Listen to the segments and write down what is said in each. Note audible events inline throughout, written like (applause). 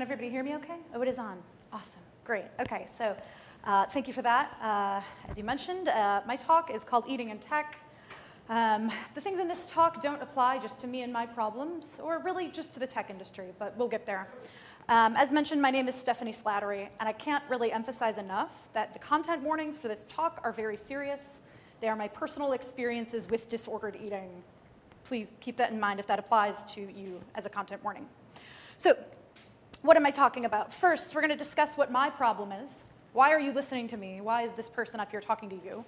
Can everybody hear me okay? Oh, it is on. Awesome. Great. Okay, so uh, thank you for that. Uh, as you mentioned, uh, my talk is called Eating in Tech. Um, the things in this talk don't apply just to me and my problems, or really just to the tech industry, but we'll get there. Um, as mentioned, my name is Stephanie Slattery, and I can't really emphasize enough that the content warnings for this talk are very serious. They are my personal experiences with disordered eating. Please keep that in mind if that applies to you as a content warning. So what am I talking about? First, we're going to discuss what my problem is. Why are you listening to me? Why is this person up here talking to you?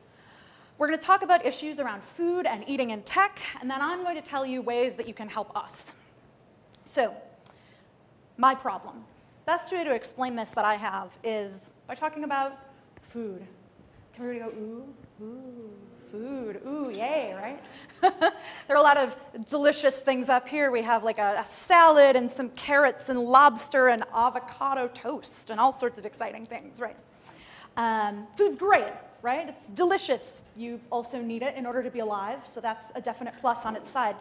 We're going to talk about issues around food and eating in tech, and then I'm going to tell you ways that you can help us. So my problem. Best way to explain this that I have is by talking about food. Can everybody go, ooh, ooh, food, ooh, yay, right? (laughs) there are a lot of delicious things up here. We have like a, a, salad and some carrots and lobster and avocado toast and all sorts of exciting things, right? Um, food's great, right? It's delicious. You also need it in order to be alive, so that's a definite plus on its side.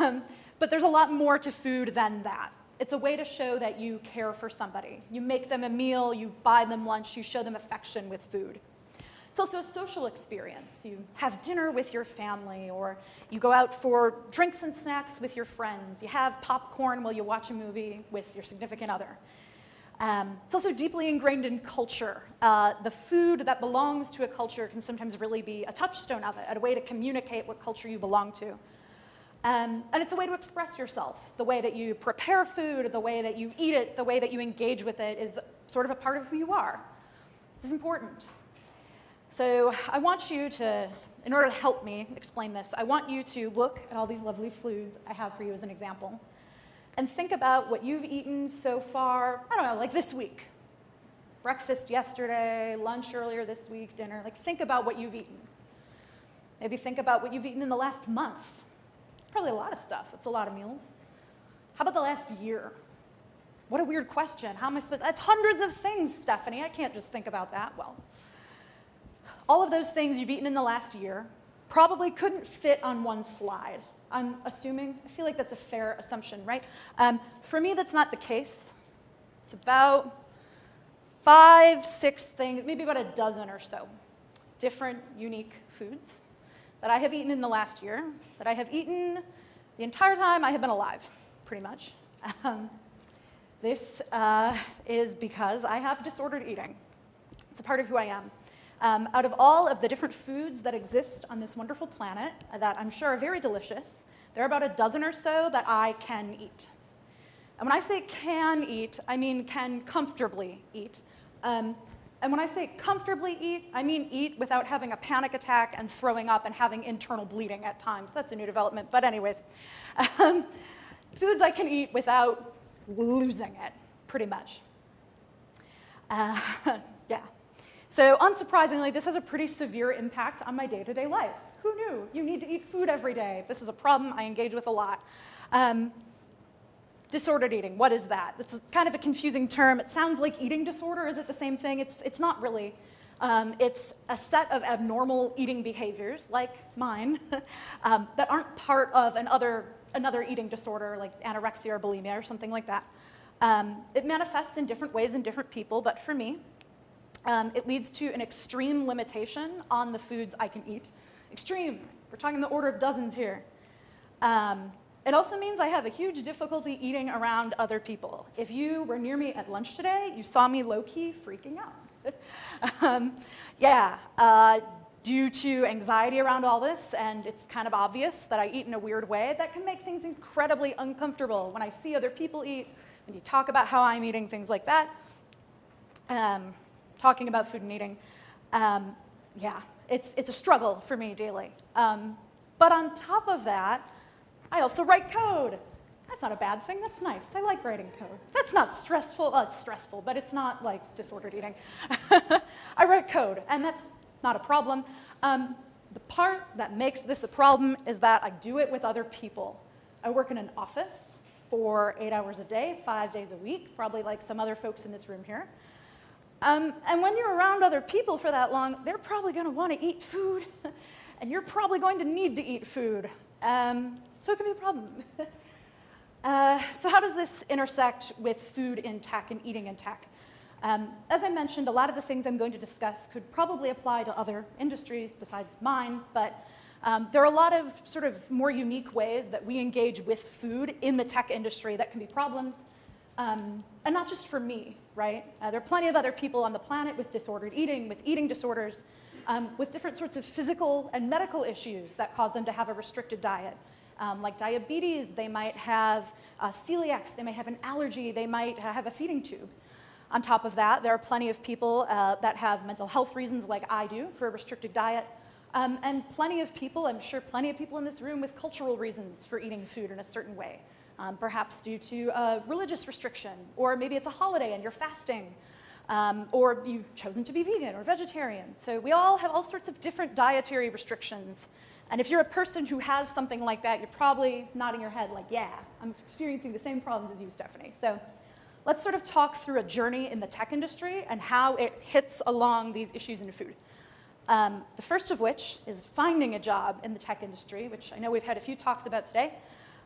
Um, but there's a lot more to food than that. It's a way to show that you care for somebody. You make them a meal, you buy them lunch, you show them affection with food. It's also a social experience. You have dinner with your family, or you go out for drinks and snacks with your friends. You have popcorn while you watch a movie with your significant other. Um, it's also deeply ingrained in culture. Uh, the food that belongs to a culture can sometimes really be a touchstone of it, a way to communicate what culture you belong to. Um, and it's a way to express yourself. The way that you prepare food, the way that you eat it, the way that you engage with it is sort of a part of who you are. It's important. So I want you to, in order to help me explain this, I want you to look at all these lovely foods I have for you as an example and think about what you've eaten so far, I don't know, like this week. Breakfast yesterday, lunch earlier this week, dinner. Like think about what you've eaten. Maybe think about what you've eaten in the last month It's probably a lot of stuff. It's a lot of meals. How about the last year? What a weird question. How am I supposed, that's hundreds of things, Stephanie. I can't just think about that. Well, all of those things you've eaten in the last year probably couldn't fit on one slide. I'm assuming, I feel like that's a fair assumption, right? Um, for me, that's not the case. It's about five, six things, maybe about a dozen or so different unique foods that I have eaten in the last year, that I have eaten the entire time I have been alive, pretty much. Um, this uh, is because I have disordered eating. It's a part of who I am. Um, out of all of the different foods that exist on this wonderful planet that I'm sure are very delicious, there are about a dozen or so that I can eat. And when I say can eat, I mean can comfortably eat. Um, and when I say comfortably eat, I mean eat without having a panic attack and throwing up and having internal bleeding at times. That's a new development, but anyways. Um, foods I can eat without losing it, pretty much. Uh, (laughs) yeah. So unsurprisingly, this has a pretty severe impact on my day-to-day -day life. Who knew? You need to eat food every day. This is a problem I engage with a lot. Um, Disordered eating, what is that? It's kind of a confusing term. It sounds like eating disorder. Is it the same thing? It's, it's not really. Um, it's a set of abnormal eating behaviors, like mine, (laughs) um, that aren't part of another, another eating disorder, like anorexia or bulimia or something like that. Um, it manifests in different ways in different people, but for me, um, it leads to an extreme limitation on the foods I can eat. Extreme, we're talking the order of dozens here. Um, it also means I have a huge difficulty eating around other people. If you were near me at lunch today, you saw me low-key freaking out. (laughs) um, yeah, uh, due to anxiety around all this, and it's kind of obvious that I eat in a weird way, that can make things incredibly uncomfortable when I see other people eat, when you talk about how I'm eating, things like that. Um, talking about food and eating, um, yeah, it's, it's a struggle for me daily. Um, but on top of that, I also write code. That's not a bad thing, that's nice. I like writing code. That's not stressful, well, it's stressful, but it's not like disordered eating. (laughs) I write code, and that's not a problem. Um, the part that makes this a problem is that I do it with other people. I work in an office for eight hours a day, five days a week, probably like some other folks in this room here. Um, and when you're around other people for that long, they're probably gonna wanna eat food, (laughs) and you're probably going to need to eat food. Um, so it can be a problem. (laughs) Uh, so how does this intersect with food in tech and eating in tech? Um, as I mentioned, a lot of the things I'm going to discuss could probably apply to other industries besides mine, but um, there are a lot of sort of more unique ways that we engage with food in the tech industry that can be problems, um, and not just for me, right? Uh, there are plenty of other people on the planet with disordered eating, with eating disorders, um, with different sorts of physical and medical issues that cause them to have a restricted diet. Um, like diabetes, they might have uh, celiacs, they might have an allergy, they might have a feeding tube. On top of that, there are plenty of people uh, that have mental health reasons like I do for a restricted diet. Um, and plenty of people, I'm sure plenty of people in this room with cultural reasons for eating food in a certain way. Um, perhaps due to a religious restriction, or maybe it's a holiday and you're fasting, um, or you've chosen to be vegan or vegetarian. So we all have all sorts of different dietary restrictions. And if you're a person who has something like that, you're probably nodding your head like, yeah, I'm experiencing the same problems as you, Stephanie. So let's sort of talk through a journey in the tech industry and how it hits along these issues in food. Um, the first of which is finding a job in the tech industry, which I know we've had a few talks about today.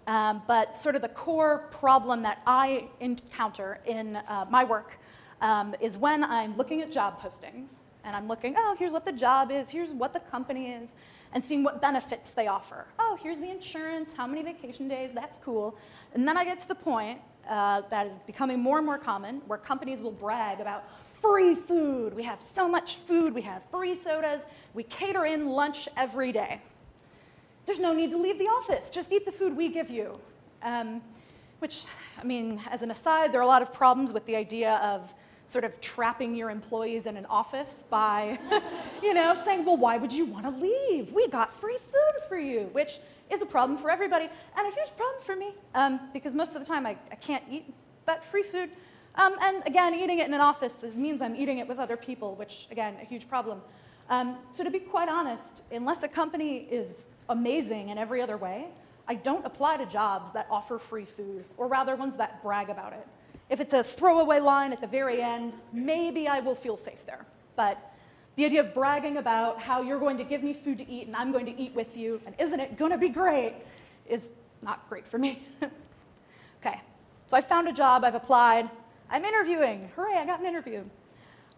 Um, but sort of the core problem that I encounter in uh, my work um, is when I'm looking at job postings and I'm looking, oh, here's what the job is, here's what the company is, and seeing what benefits they offer. Oh, here's the insurance, how many vacation days, that's cool. And then I get to the point uh, that is becoming more and more common, where companies will brag about free food. We have so much food. We have free sodas. We cater in lunch every day. There's no need to leave the office. Just eat the food we give you. Um, which, I mean, as an aside, there are a lot of problems with the idea of sort of trapping your employees in an office by, (laughs) you know, saying, well, why would you want to leave? We got free food for you, which is a problem for everybody and a huge problem for me um, because most of the time I, I can't eat that free food. Um, and again, eating it in an office means I'm eating it with other people, which again, a huge problem. Um, so to be quite honest, unless a company is amazing in every other way, I don't apply to jobs that offer free food, or rather ones that brag about it. If it's a throwaway line at the very end, maybe I will feel safe there. But the idea of bragging about how you're going to give me food to eat and I'm going to eat with you, and isn't it going to be great, is not great for me. (laughs) okay, so I found a job, I've applied, I'm interviewing. Hooray, I got an interview.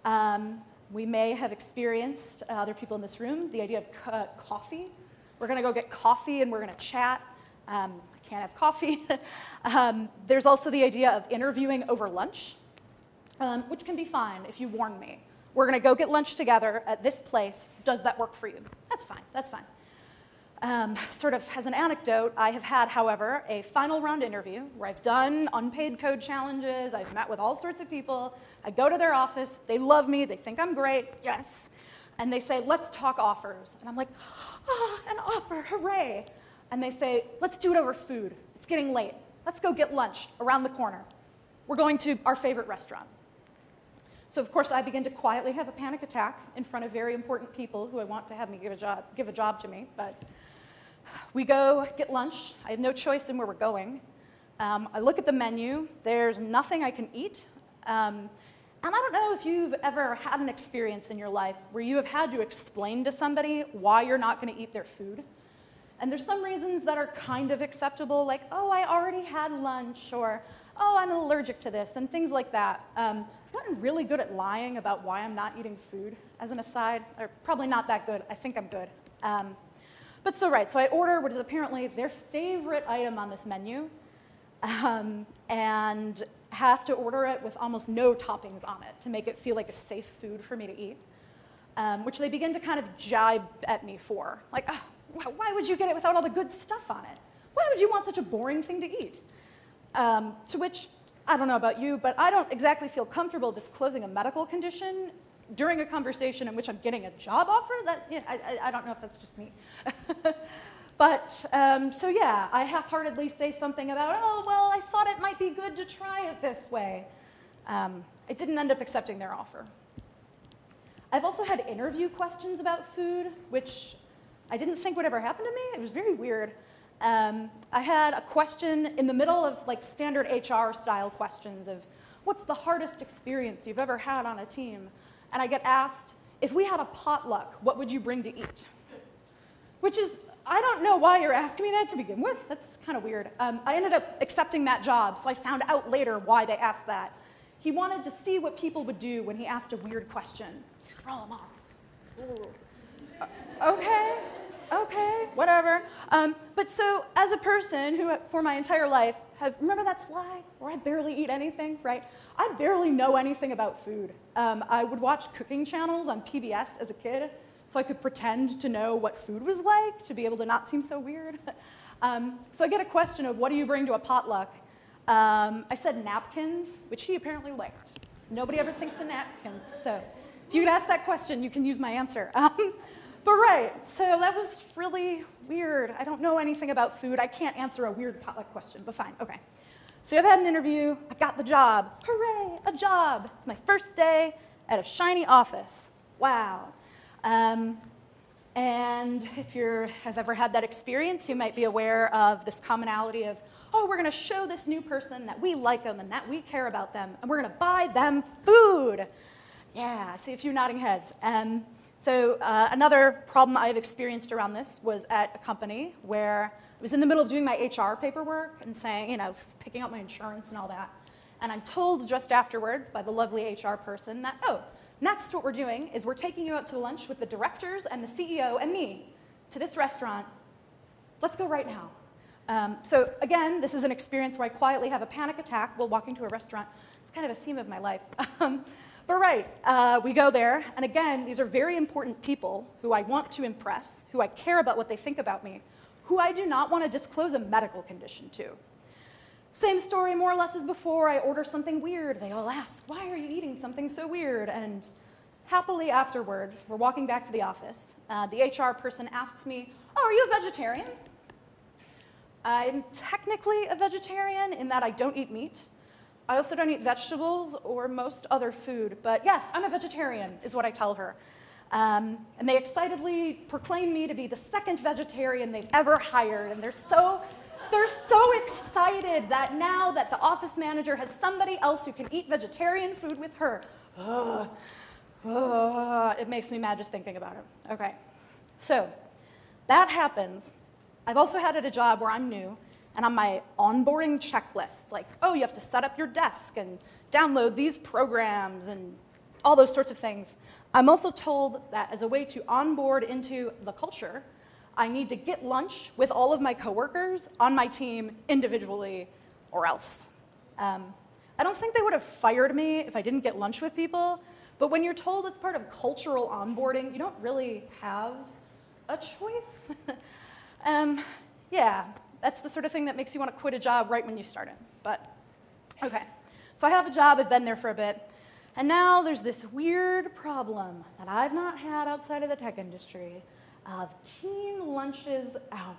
Um, we may have experienced, uh, other people in this room, the idea of coffee. We're going to go get coffee and we're going to chat. Um, I can't have coffee. (laughs) um, there's also the idea of interviewing over lunch, um, which can be fine if you warn me. We're going to go get lunch together at this place. Does that work for you? That's fine. That's fine. Um, sort of as an anecdote, I have had, however, a final round interview where I've done unpaid code challenges, I've met with all sorts of people, I go to their office, they love me, they think I'm great, yes, and they say, let's talk offers. And I'm like, oh, an offer, hooray. And they say, let's do it over food. It's getting late. Let's go get lunch around the corner. We're going to our favorite restaurant. So of course I begin to quietly have a panic attack in front of very important people who I want to have me give a job, give a job to me. But we go get lunch. I have no choice in where we're going. Um, I look at the menu. There's nothing I can eat. Um, and I don't know if you've ever had an experience in your life where you have had to explain to somebody why you're not going to eat their food. And there's some reasons that are kind of acceptable, like, oh, I already had lunch, or oh, I'm allergic to this, and things like that. Um, I've gotten really good at lying about why I'm not eating food, as an aside. Or probably not that good. I think I'm good. Um, but so right, so I order what is apparently their favorite item on this menu, um, and have to order it with almost no toppings on it to make it feel like a safe food for me to eat, um, which they begin to kind of jibe at me for. Like, oh, why would you get it without all the good stuff on it? Why would you want such a boring thing to eat? Um, to which, I don't know about you, but I don't exactly feel comfortable disclosing a medical condition during a conversation in which I'm getting a job offer. That, you know, I, I, don't know if that's just me. (laughs) but, um, so yeah, I half-heartedly say something about, oh, well, I thought it might be good to try it this way. Um, I didn't end up accepting their offer. I've also had interview questions about food, which I didn't think would ever happen to me. It was very weird. Um, I had a question in the middle of like standard HR style questions of what's the hardest experience you've ever had on a team? And I get asked, if we had a potluck, what would you bring to eat? Which is I don't know why you're asking me that to begin with. That's kind of weird. Um, I ended up accepting that job, so I found out later why they asked that. He wanted to see what people would do when he asked a weird question. Throw them off. Uh, okay, okay, whatever. Um, but so, as a person who, for my entire life, have remember that slide where I barely eat anything, right? I barely know anything about food. Um, I would watch cooking channels on PBS as a kid, so I could pretend to know what food was like to be able to not seem so weird. (laughs) um, so I get a question of what do you bring to a potluck? Um, I said napkins, which he apparently liked. Nobody ever thinks of napkins, so if you could ask that question, you can use my answer. (laughs) Um, but right, so that was really weird. I don't know anything about food. I can't answer a weird potluck question, but fine, okay. So I've had an interview, I got the job. Hooray, a job. It's my first day at a shiny office. Wow. Um, and if you have ever had that experience, you might be aware of this commonality of, oh, we're going to show this new person that we like them and that we care about them, and we're going to buy them food. Yeah, I see a few nodding heads. Um, so uh, another problem I've experienced around this was at a company where I was in the middle of doing my HR paperwork and saying, you know, picking up my insurance and all that. And I'm told just afterwards by the lovely HR person that, oh, Next, what we're doing is we're taking you out to lunch with the directors and the CEO and me to this restaurant. Let's go right now. Um, so again, this is an experience where I quietly have a panic attack while walking to a restaurant. It's kind of a theme of my life. (laughs) Um, but right, uh, we go there, and again, these are very important people who I want to impress, who I care about what they think about me, who I do not want to disclose a medical condition to. Same story more or less as before. I order something weird. They all ask, why are you eating something so weird? And happily afterwards, we're walking back to the office. Uh, the HR person asks me, oh, are you a vegetarian? I'm technically a vegetarian in that I don't eat meat. I also don't eat vegetables or most other food, but yes, I'm a vegetarian, is what I tell her. Um, and they excitedly proclaim me to be the second vegetarian they've ever hired, and they're so they're so excited that now that the office manager has somebody else who can eat vegetarian food with her. Ugh. Ugh. It makes me mad just thinking about it. Okay, so that happens. I've also had at a job where I'm new, and on my onboarding checklists, like, oh, you have to set up your desk and download these programs and all those sorts of things. I'm also told that as a way to onboard into the culture, I need to get lunch with all of my coworkers on my team individually or else. Um, I don't think they would have fired me if I didn't get lunch with people, but when you're told it's part of cultural onboarding, you don't really have a choice. (laughs) um, yeah, that's the sort of thing that makes you want to quit a job right when you start it. But, okay. So I have a job, I've been there for a bit, and now there's this weird problem that I've not had outside of the tech industry, of team lunches out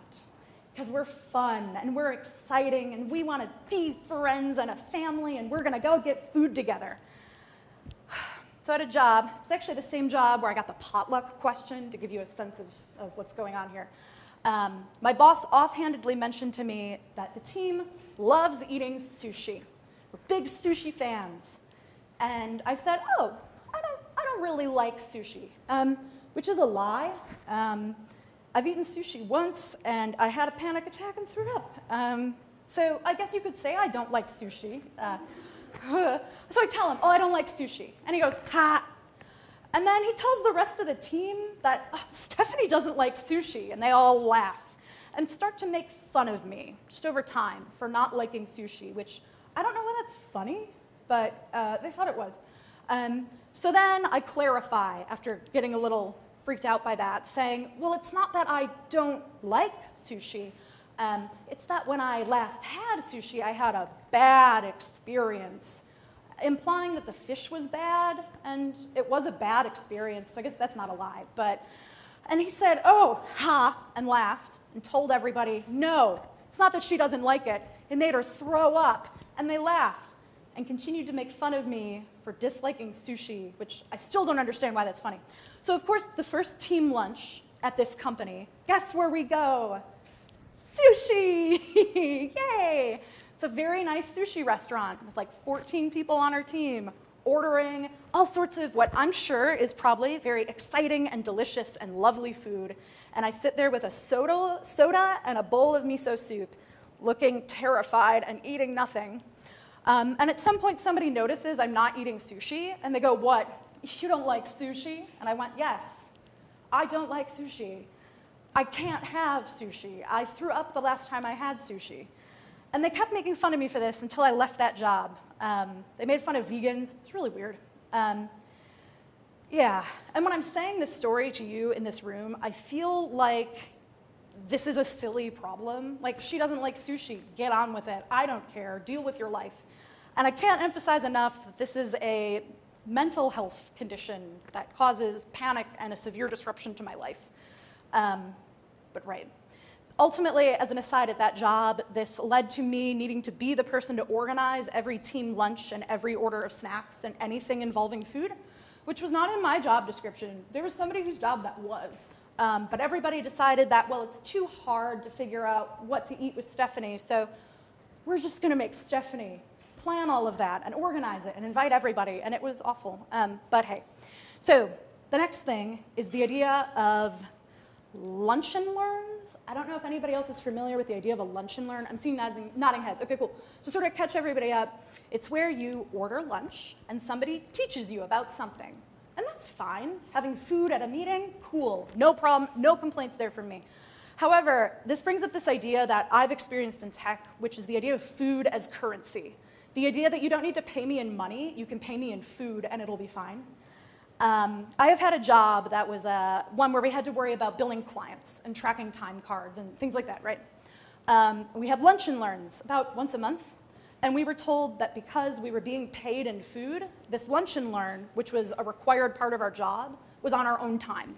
because we're fun and we're exciting and we want to be friends and a family and we're going to go get food together. (sighs) So I had a job, it's actually the same job where I got the potluck question to give you a sense of, of what's going on here. Um, my boss offhandedly mentioned to me that the team loves eating sushi. We're big sushi fans. And I said, oh, I don't, I don't really like sushi. Um, which is a lie. Um, I've eaten sushi once and I had a panic attack and threw up. Um, so I guess you could say I don't like sushi. Uh, (laughs) so I tell him, oh, I don't like sushi. And he goes, ha. And then he tells the rest of the team that oh, (laughs) Stephanie doesn't like sushi, and they all laugh and start to make fun of me just over time for not liking sushi, which I don't know why that's funny, but uh, they thought it was. Um, so then I clarify after getting a little freaked out by that, saying, well, it's not that I don't like sushi. Um, it's that when I last had sushi, I had a bad experience, implying that the fish was bad, and it was a bad experience, so I guess that's not a lie. But, and he said, oh, ha, and laughed, and told everybody, no, it's not that she doesn't like it. It made her throw up, and they laughed and continued to make fun of me for disliking sushi, which I still don't understand why that's funny. So of course, the first team lunch at this company, guess where we go? Sushi, (laughs) yay! It's a very nice sushi restaurant with like 14 people on our team ordering all sorts of what I'm sure is probably very exciting and delicious and lovely food. and I sit there with a soda, soda and a bowl of miso soup, looking terrified and eating nothing. Um, and at some point, somebody notices I'm not eating sushi, and they go, What? You don't like sushi? And I went, Yes, I don't like sushi. I can't have sushi. I threw up the last time I had sushi. And they kept making fun of me for this until I left that job. Um, they made fun of vegans. It's really weird. Um, yeah, and when I'm saying this story to you in this room, I feel like this is a silly problem. Like, she doesn't like sushi. Get on with it. I don't care. Deal with your life. And I can't emphasize enough that this is a mental health condition that causes panic and a severe disruption to my life. Um, but right. Ultimately, as an aside at that job, this led to me needing to be the person to organize every team lunch and every order of snacks and anything involving food, which was not in my job description. There was somebody whose job that was. Um, but everybody decided that, well, it's too hard to figure out what to eat with Stephanie, so we're just going to make Stephanie plan all of that and organize it and invite everybody, and it was awful. Um, but hey. So the next thing is the idea of lunch and learns. I don't know if anybody else is familiar with the idea of a lunch and learn. I'm seeing nodding, nodding heads. Okay, cool. To sort of catch everybody up, it's where you order lunch and somebody teaches you about something. And that's fine. Having food at a meeting, cool. No problem, no complaints there from me. However, this brings up this idea that I've experienced in tech, which is the idea of food as currency. The idea that you don't need to pay me in money, you can pay me in food and it'll be fine. Um, I have had a job that was uh, one where we had to worry about billing clients and tracking time cards and things like that, right? Um, we had lunch and learns about once a month, and we were told that because we were being paid in food, this lunch and learn, which was a required part of our job, was on our own time.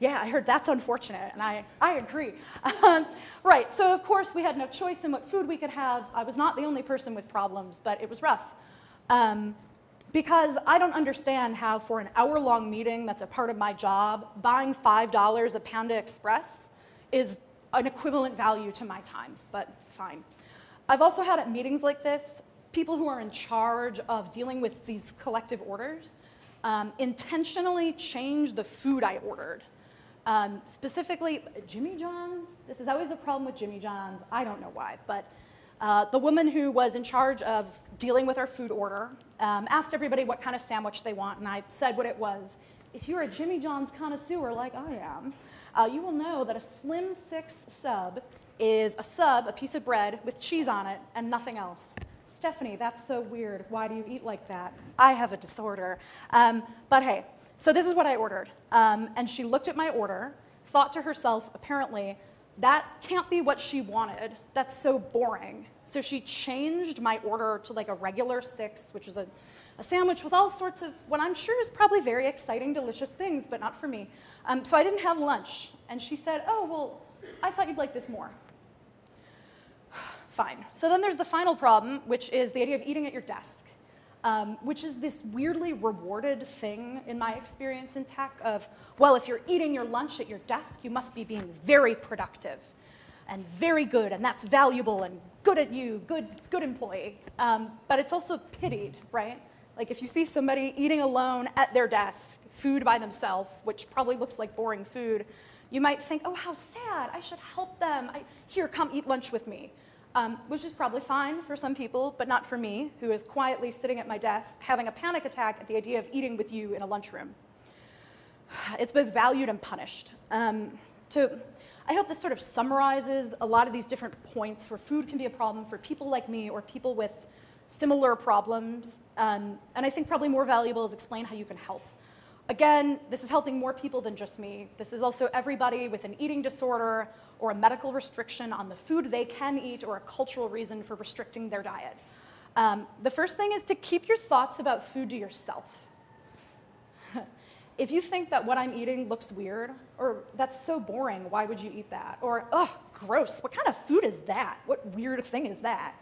Yeah, I heard that's unfortunate, and I, I agree. Um, right, so of course we had no choice in what food we could have. I was not the only person with problems, but it was rough. Um, because I don't understand how for an hour-long meeting that's a part of my job, buying $5 a Panda Express is an equivalent value to my time, but fine. I've also had at meetings like this, people who are in charge of dealing with these collective orders um, intentionally change the food I ordered. Um, specifically, Jimmy John's, this is always a problem with Jimmy John's, I don't know why, but uh, the woman who was in charge of dealing with our food order um, asked everybody what kind of sandwich they want, and I said what it was. If you're a Jimmy John's connoisseur like I am, uh, you will know that a Slim Six sub is a sub, a piece of bread with cheese on it, and nothing else. Stephanie, that's so weird. Why do you eat like that? I have a disorder. Um, but hey, so this is what I ordered. Um, and she looked at my order, thought to herself, apparently, that can't be what she wanted. That's so boring. So she changed my order to like a regular six, which is a, a sandwich with all sorts of what I'm sure is probably very exciting, delicious things, but not for me. Um, so I didn't have lunch. And she said, oh, well, I thought you'd like this more. (sighs) Fine. So then there's the final problem, which is the idea of eating at your desk um, which is this weirdly rewarded thing in my experience in tech of, well, if you're eating your lunch at your desk, you must be being very productive and very good, and that's valuable and good at you, good, good employee. Um, but it's also pitied, right? Like if you see somebody eating alone at their desk, food by themselves, which probably looks like boring food, you might think, oh, how sad, I should help them. I, here, come eat lunch with me um, which is probably fine for some people, but not for me, who is quietly sitting at my desk having a panic attack at the idea of eating with you in a lunchroom. (sighs) It's both valued and punished. Um, to, I hope this sort of summarizes a lot of these different points where food can be a problem for people like me or people with similar problems. Um, and I think probably more valuable is explain how you can help. Again, this is helping more people than just me. This is also everybody with an eating disorder or a medical restriction on the food they can eat or a cultural reason for restricting their diet. Um, the first thing is to keep your thoughts about food to yourself. (laughs) if you think that what I'm eating looks weird, or that's so boring, why would you eat that? Or, oh, gross, what kind of food is that? What weird thing is that?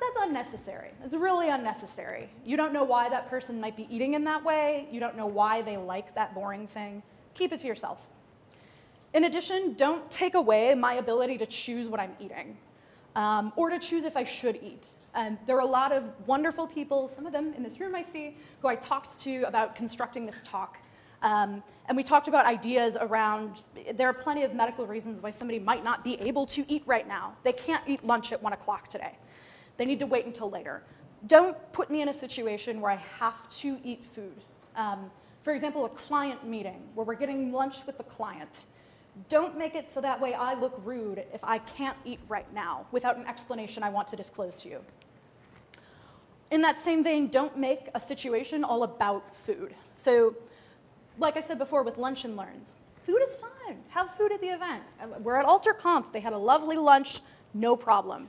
That's unnecessary. It's really unnecessary. You don't know why that person might be eating in that way. You don't know why they like that boring thing. Keep it to yourself. In addition, don't take away my ability to choose what I'm eating um, or to choose if I should eat. And there are a lot of wonderful people, some of them in this room I see, who I talked to about constructing this talk. Um, and we talked about ideas around, there are plenty of medical reasons why somebody might not be able to eat right now. They can't eat lunch at one o'clock today. They need to wait until later. Don't put me in a situation where I have to eat food. Um, for example, a client meeting where we're getting lunch with the client. Don't make it so that way I look rude if I can't eat right now without an explanation I want to disclose to you. In that same vein, don't make a situation all about food. So like I said before with lunch and learns, food is fine. Have food at the event. We're at AlterConf. They had a lovely lunch, no problem.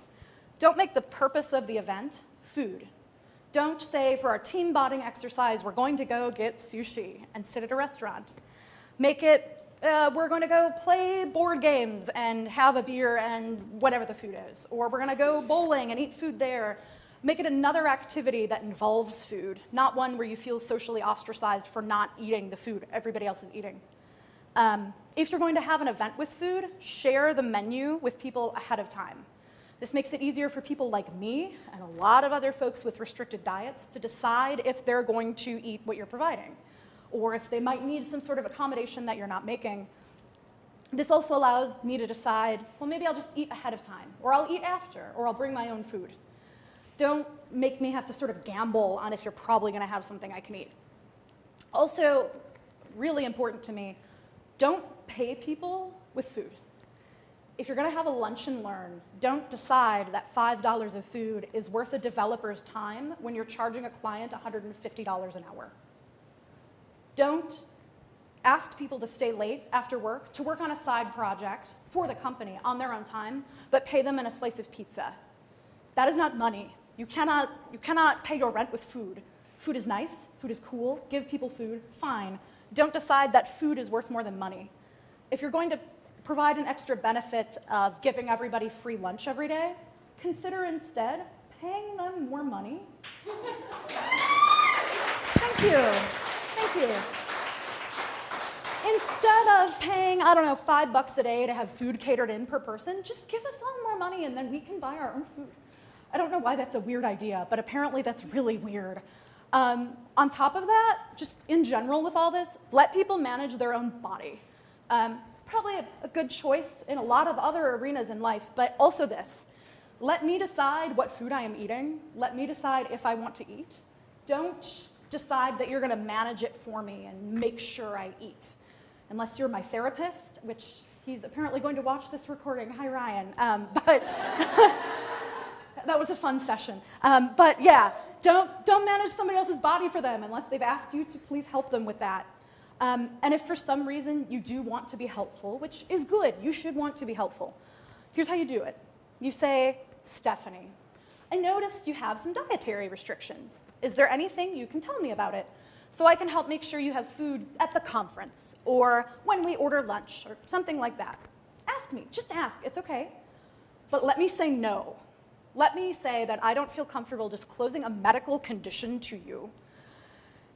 Don't make the purpose of the event food. Don't say for our team bonding exercise, we're going to go get sushi and sit at a restaurant. Make it, uh, we're going to go play board games and have a beer and whatever the food is. Or we're going to go bowling and eat food there. Make it another activity that involves food, not one where you feel socially ostracized for not eating the food everybody else is eating. Um, if you're going to have an event with food, share the menu with people ahead of time. This makes it easier for people like me and a lot of other folks with restricted diets to decide if they're going to eat what you're providing or if they might need some sort of accommodation that you're not making. This also allows me to decide, well, maybe I'll just eat ahead of time, or I'll eat after, or I'll bring my own food don't make me have to sort of gamble on if you're probably going to have something I can eat. Also, really important to me, don't pay people with food. If you're going to have a lunch and learn, don't decide that $5 of food is worth a developer's time when you're charging a client $150 an hour. Don't ask people to stay late after work to work on a side project for the company on their own time, but pay them in a slice of pizza. That is not money. You cannot, you cannot pay your rent with food. Food is nice, food is cool, give people food, fine. Don't decide that food is worth more than money. If you're going to provide an extra benefit of giving everybody free lunch every day, consider instead paying them more money. Thank you. Thank you. Instead of paying, I don't know, five bucks a day to have food catered in per person, just give us all more money and then we can buy our own food. I don't know why that's a weird idea, but apparently that's really weird. Um, on top of that, just in general with all this, let people manage their own body. Um, probably a, a good choice in a lot of other arenas in life, but also this. Let me decide what food I am eating. Let me decide if I want to eat. Don't decide that you're going to manage it for me and make sure I eat. Unless you're my therapist, which he's apparently going to watch this recording. Hi, Ryan. Um, (laughs) but (laughs) that was a fun session. Um, but yeah, don't, don't manage somebody else's body for them unless they've asked you to please help them with that. Um, and if for some reason you do want to be helpful, which is good, you should want to be helpful, here's how you do it. You say, Stephanie, I noticed you have some dietary restrictions. Is there anything you can tell me about it? So I can help make sure you have food at the conference or when we order lunch or something like that. Ask me, just ask, it's okay. But let me say no let me say that I don't feel comfortable disclosing a medical condition to you.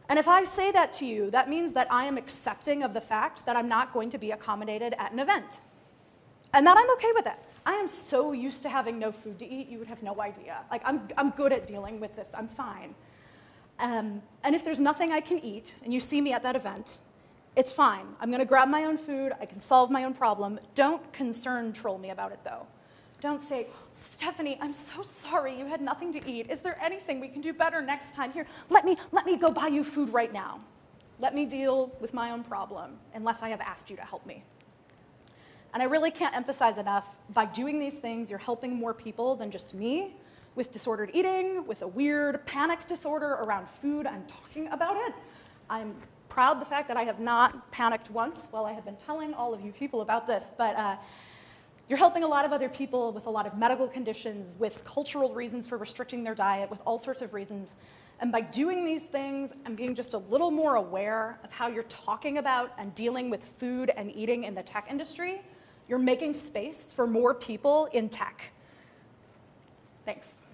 And if I say that to you, that means that I am accepting of the fact that I'm not going to be accommodated at an event. And that I'm okay with it. I am so used to having no food to eat, you would have no idea. Like, I'm, I'm good at dealing with this, I'm fine. Um, and if there's nothing I can eat, and you see me at that event, it's fine. I'm gonna grab my own food, I can solve my own problem. Don't concern troll me about it though. Don't say, Stephanie, I'm so sorry you had nothing to eat. Is there anything we can do better next time? Here, let me, let me go buy you food right now. Let me deal with my own problem unless I have asked you to help me. And I really can't emphasize enough, by doing these things, you're helping more people than just me with disordered eating, with a weird panic disorder around food. I'm talking about it. I'm proud the fact that I have not panicked once while I have been telling all of you people about this, but uh, you're helping a lot of other people with a lot of medical conditions, with cultural reasons for restricting their diet, with all sorts of reasons. And by doing these things and being just a little more aware of how you're talking about and dealing with food and eating in the tech industry, you're making space for more people in tech. Thanks.